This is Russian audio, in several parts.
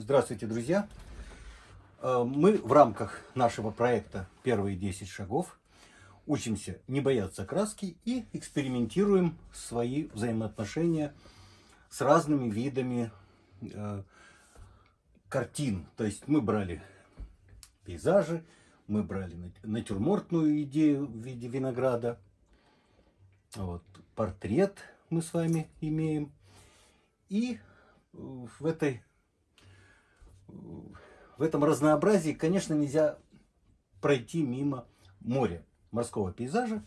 Здравствуйте, друзья! Э, Мы в рамках нашего проекта «Первые 10 шагов» учимся не бояться краски и экспериментируем свои взаимоотношения с разными видами э, картин. То есть мы брали пейзажи, мы брали нат- натюрмортную идею в виде винограда, вот, портрет мы с вами имеем. И э, в этой в этом разнообразии, конечно, нельзя пройти мимо моря, морского пейзажа,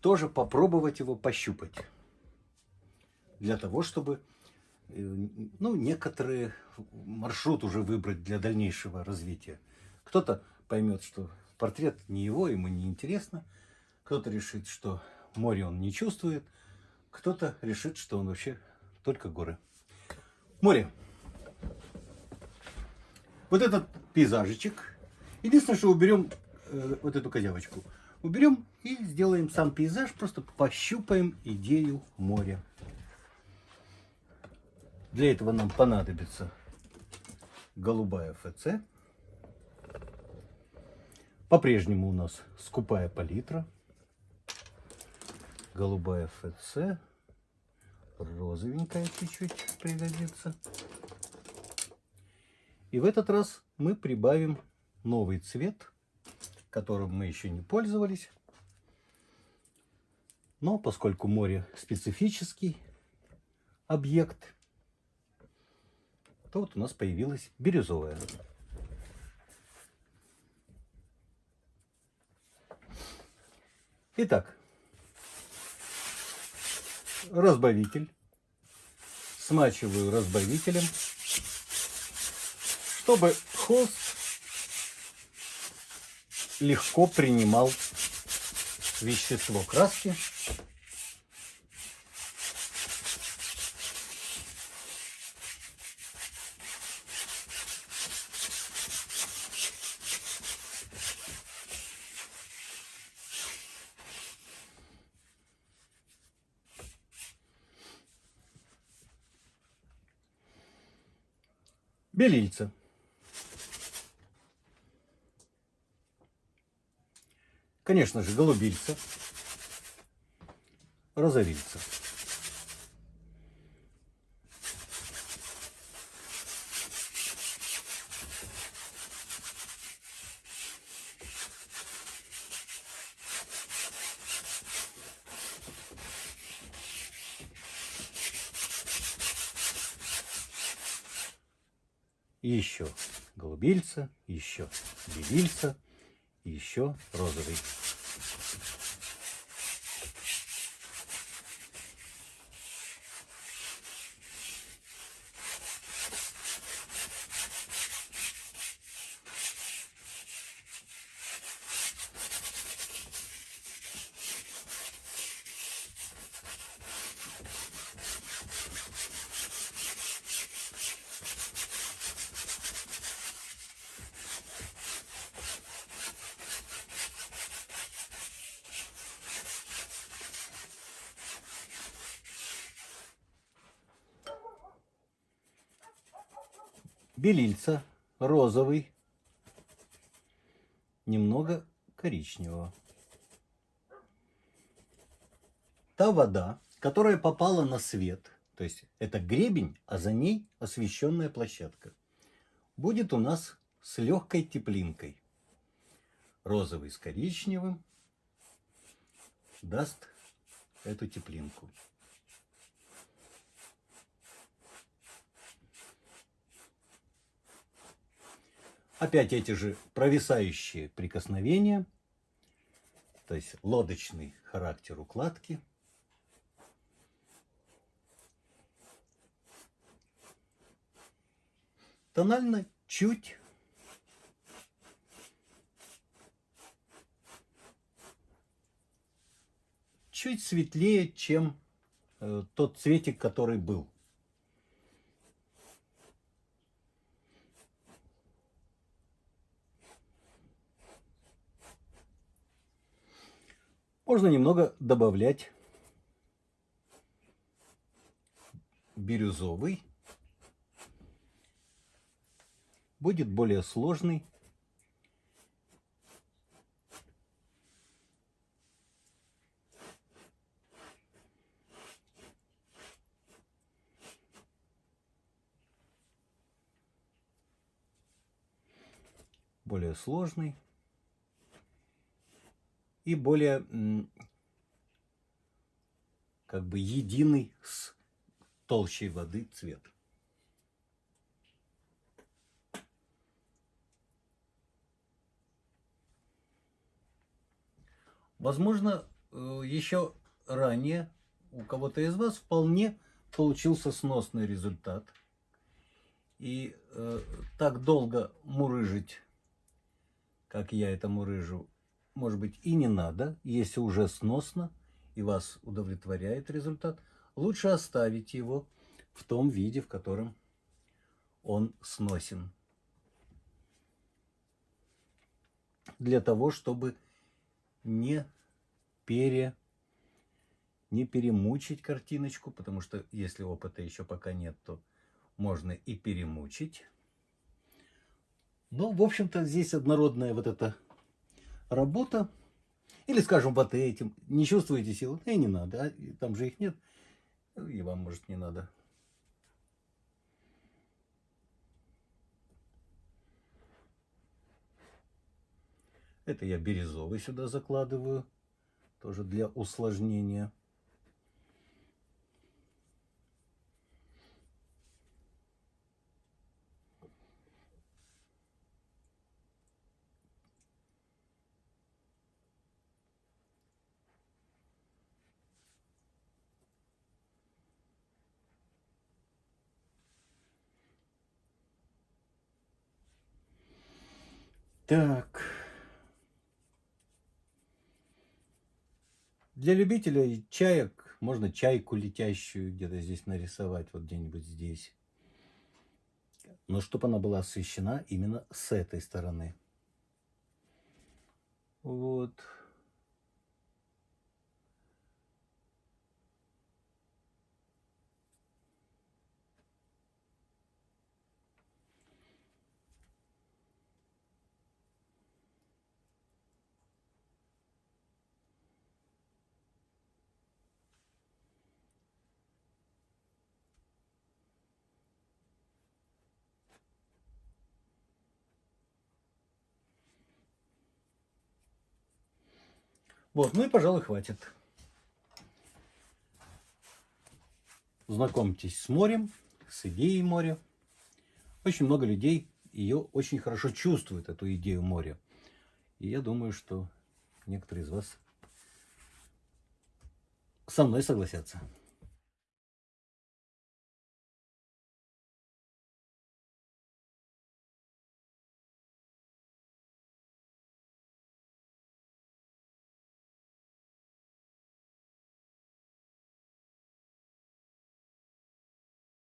тоже попробовать его пощупать. Для того, чтобы э, ну, некоторые маршрут уже выбрать для дальнейшего развития. Кто-то поймет, что портрет не его, ему не интересно. Кто-то решит, что море он не чувствует. Кто-то решит, что он вообще только горы. Море. Вот этот пейзажичек. Единственное, что уберем э, вот эту козявочку. Уберем и сделаем сам пейзаж, просто пощупаем идею моря. Для этого нам понадобится голубая ФЦ. По-прежнему у нас скупая палитра. Голубая ФЦ. Розовенькая чуть-чуть пригодится. И в этот раз мы прибавим новый цвет, которым мы еще не пользовались. Но поскольку море специфический объект, то вот у нас появилась бирюзовая. Итак, разбавитель. Смачиваю разбавителем чтобы холст легко принимал вещество краски. Белильца. Конечно же, голубильца, розовильца. Еще голубильца, еще белильца, еще розовый. Белильца розовый, немного коричневого. Та вода, которая попала на свет, то есть это гребень, а за ней освещенная площадка, будет у нас с легкой теплинкой. Розовый с коричневым даст эту теплинку. Опять эти же провисающие прикосновения, то есть лодочный характер укладки. Тонально чуть чуть светлее, чем э, тот цветик, который был. Можно немного добавлять бирюзовый. будет более сложный. более сложный и более как бы единый с толщей воды цвет. Возможно, э, еще ранее у кого-то из вас вполне получился сносный результат. И э, так долго мурыжить, как я это мурыжу, может быть и не надо, если уже сносно и вас удовлетворяет результат, лучше оставить его в том виде, в котором он сносен. Для того, чтобы не пере не перемучить картиночку, потому что если опыта еще пока нет, то можно и перемучить. Ну, в общем-то, здесь однородная вот эта работа. Или, скажем, вот этим. Не чувствуете силы? И не надо. А там же их нет. И вам, может, не надо. Это я бирюзовый сюда закладываю, тоже для усложнения. Так. Для любителей чаек можно чайку летящую где-то здесь нарисовать, вот где-нибудь здесь. Но чтобы она была освещена именно с этой стороны. Вот. Вот, ну и, пожалуй, хватит. Знакомьтесь с морем, с идеей моря. Очень много людей ее очень хорошо чувствуют, эту идею моря. И я думаю, что некоторые из вас со мной согласятся.